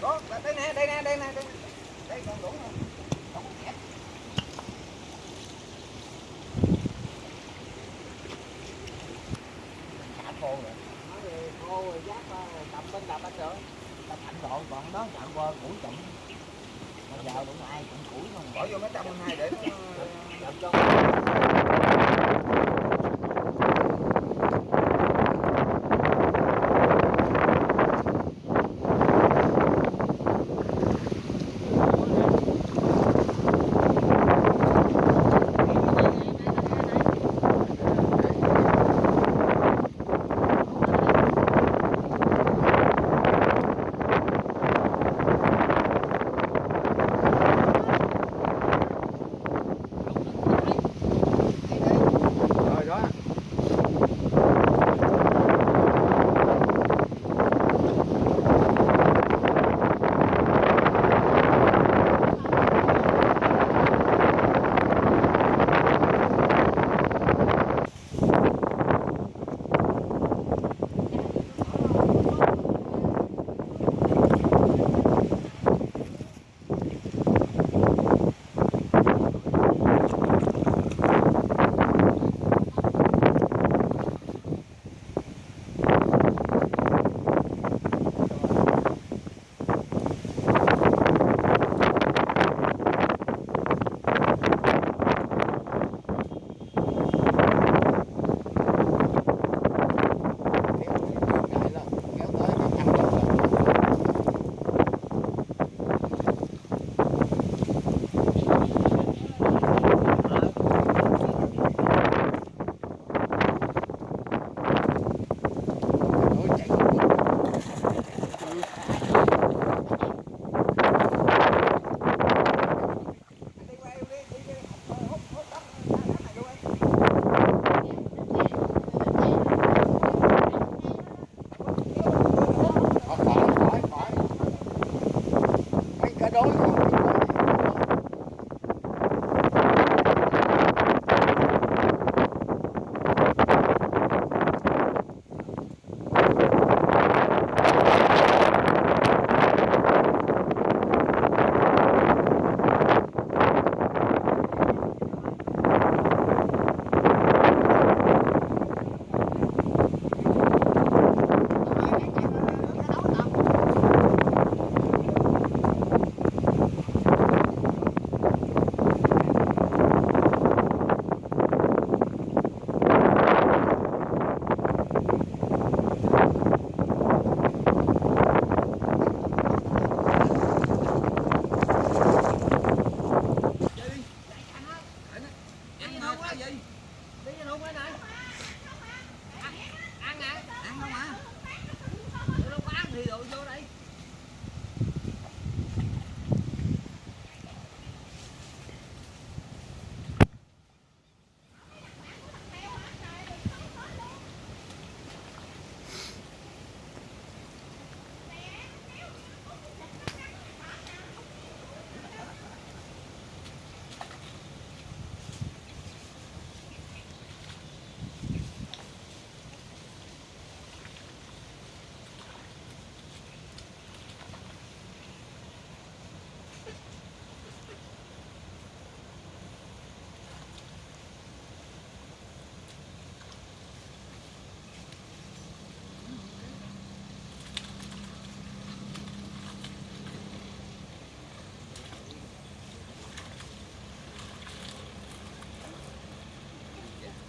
đó đây nè đây nè đây nè đây, đây còn đủ không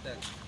Thanks.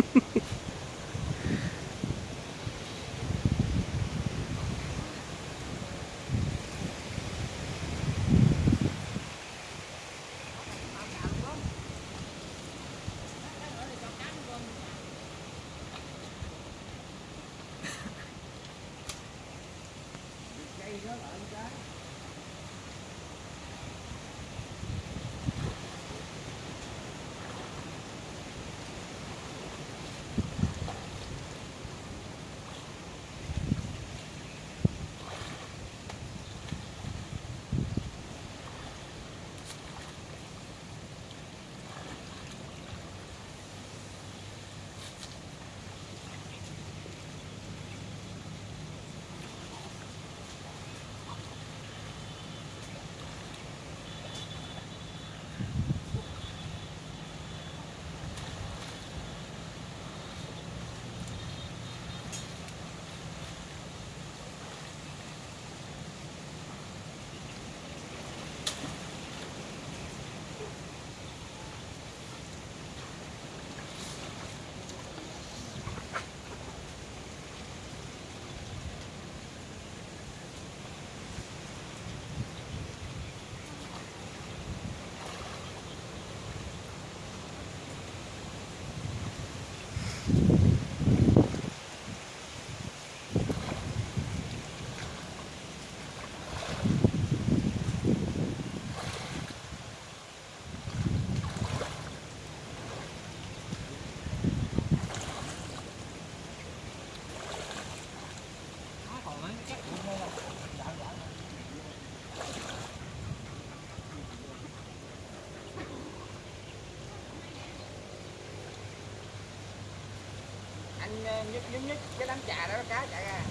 anh ờ, nhúc nhúc nhúc cái đám trà đó cá chạy ra.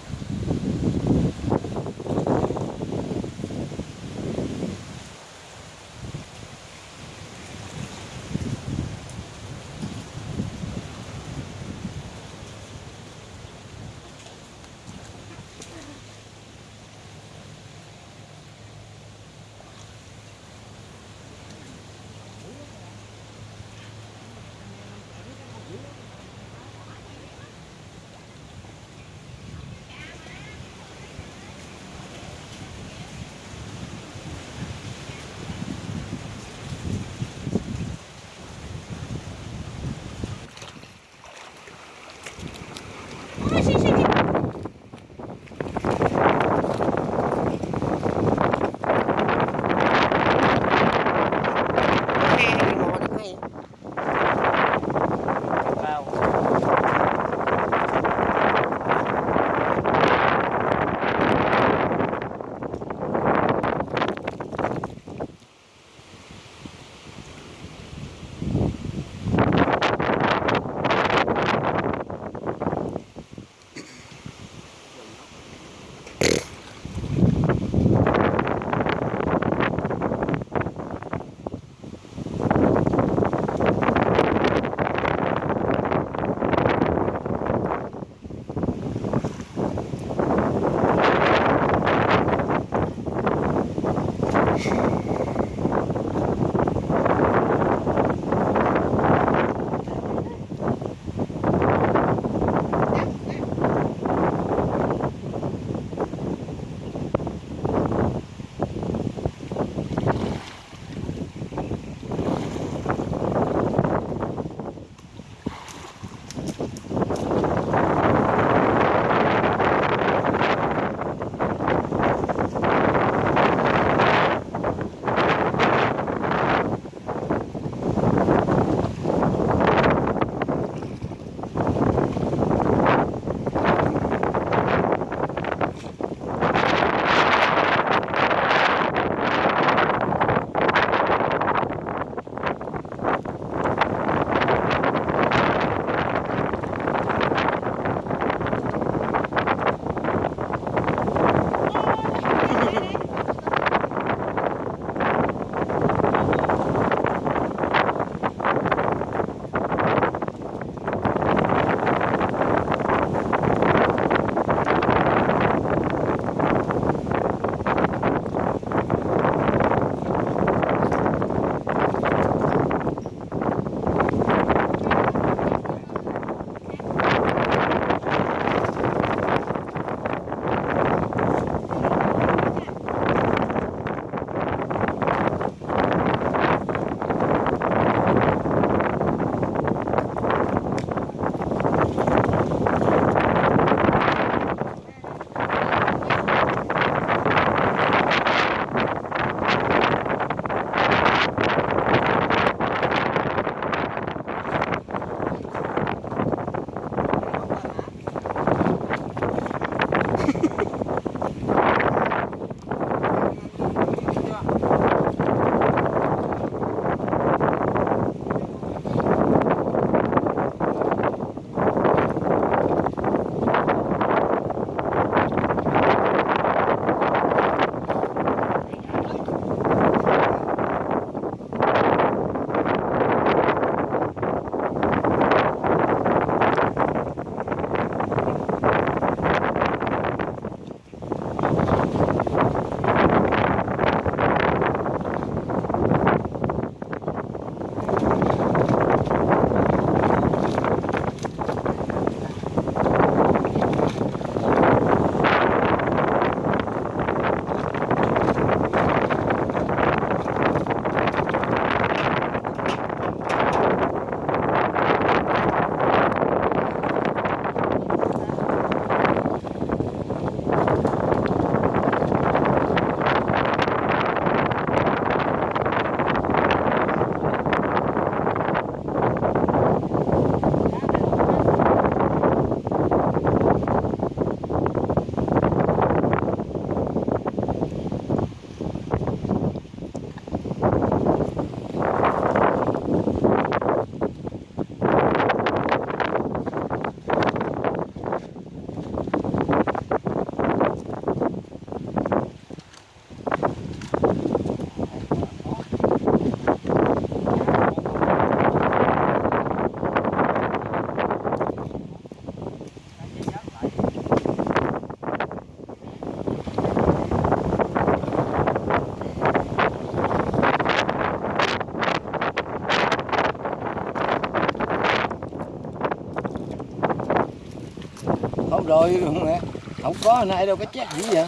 Có có nãy đâu có chết gì vậy?